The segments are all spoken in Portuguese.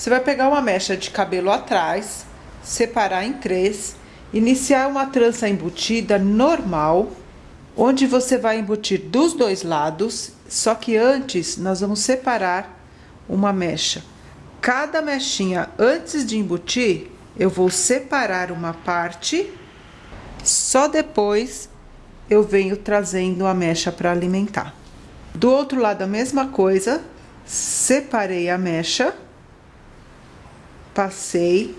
Você vai pegar uma mecha de cabelo atrás, separar em três, iniciar uma trança embutida normal, onde você vai embutir dos dois lados, só que antes nós vamos separar uma mecha. Cada mechinha, antes de embutir, eu vou separar uma parte, só depois eu venho trazendo a mecha para alimentar. Do outro lado, a mesma coisa, separei a mecha, passei,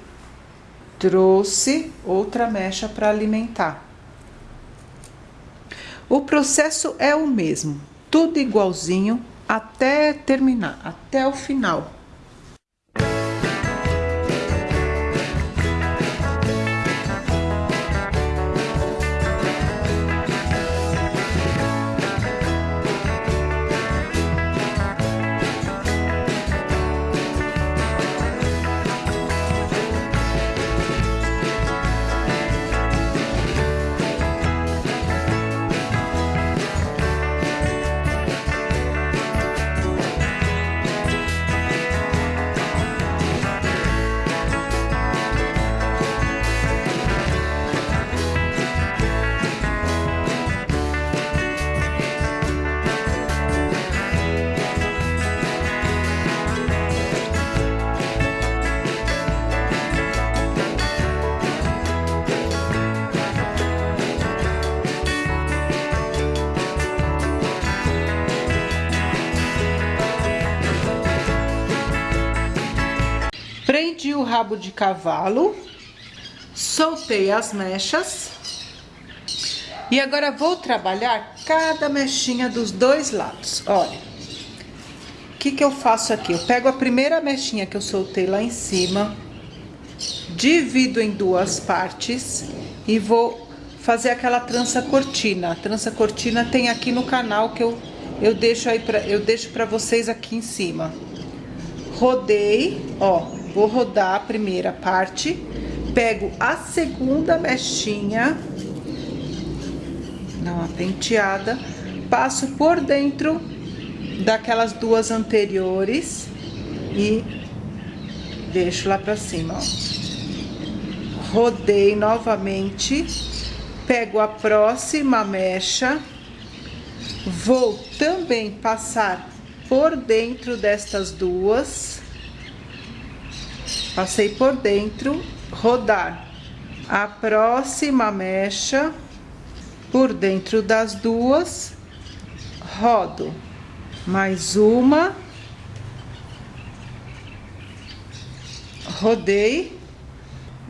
trouxe outra mecha para alimentar. O processo é o mesmo, tudo igualzinho até terminar, até o final. Prendi o rabo de cavalo, soltei as mechas. E agora vou trabalhar cada mechinha dos dois lados. Olha, o que que eu faço aqui? Eu pego a primeira mechinha que eu soltei lá em cima, divido em duas partes e vou fazer aquela trança cortina. A trança cortina tem aqui no canal que eu, eu deixo aí pra, eu deixo pra vocês aqui em cima. Rodei, ó, Vou rodar a primeira parte, pego a segunda mechinha, dá uma penteada, passo por dentro daquelas duas anteriores e deixo lá pra cima, ó. Rodei novamente, pego a próxima mecha, vou também passar por dentro destas duas Passei por dentro, rodar a próxima mecha por dentro das duas, rodo mais uma, rodei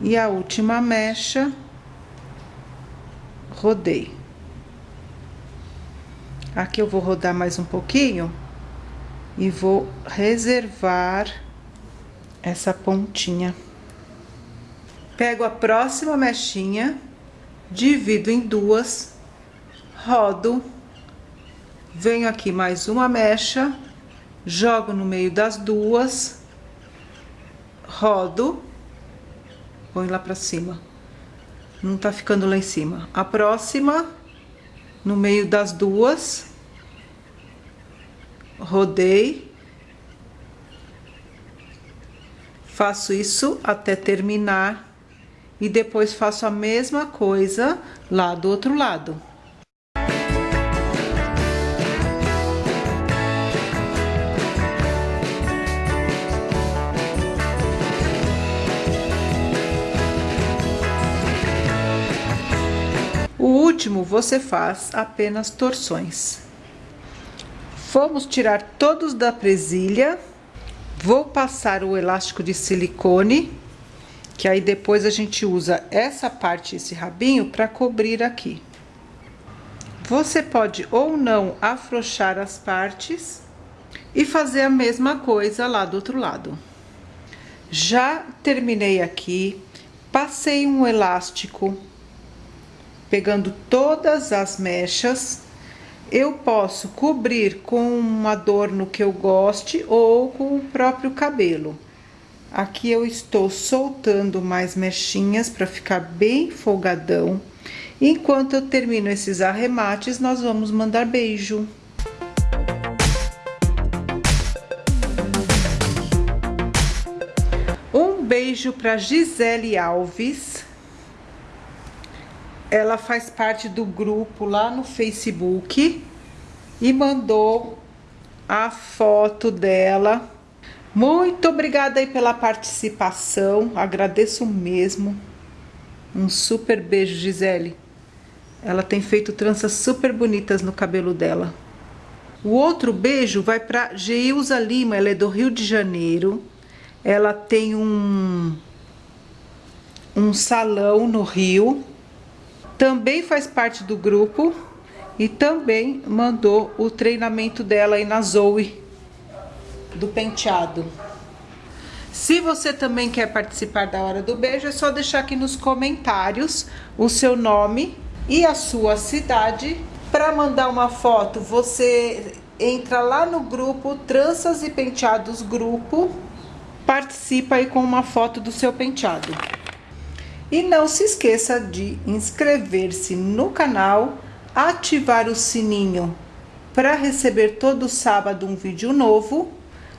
e a última mecha, rodei. Aqui eu vou rodar mais um pouquinho e vou reservar essa pontinha. Pego a próxima mechinha, divido em duas, rodo, venho aqui mais uma mecha, jogo no meio das duas, rodo, põe lá pra cima. Não tá ficando lá em cima. A próxima, no meio das duas, rodei, Faço isso até terminar e depois faço a mesma coisa lá do outro lado. O último você faz apenas torções. Vamos tirar todos da presilha. Vou passar o elástico de silicone, que aí depois a gente usa essa parte, esse rabinho, para cobrir aqui. Você pode ou não afrouxar as partes e fazer a mesma coisa lá do outro lado. Já terminei aqui, passei um elástico, pegando todas as mechas eu posso cobrir com um adorno que eu goste ou com o próprio cabelo. Aqui eu estou soltando mais mechinhas para ficar bem folgadão. Enquanto eu termino esses arremates, nós vamos mandar beijo. Um beijo para Gisele Alves. Ela faz parte do grupo lá no Facebook e mandou a foto dela. Muito obrigada aí pela participação, agradeço mesmo. Um super beijo, Gisele. Ela tem feito tranças super bonitas no cabelo dela. O outro beijo vai para Geilza Lima, ela é do Rio de Janeiro. Ela tem um, um salão no Rio. Também faz parte do grupo e também mandou o treinamento dela aí na Zoe do penteado. Se você também quer participar da Hora do Beijo, é só deixar aqui nos comentários o seu nome e a sua cidade. Para mandar uma foto, você entra lá no grupo Tranças e Penteados Grupo, participa aí com uma foto do seu penteado. E não se esqueça de inscrever-se no canal, ativar o sininho para receber todo sábado um vídeo novo.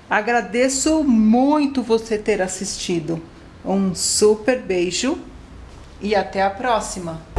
Agradeço muito você ter assistido. Um super beijo e até a próxima!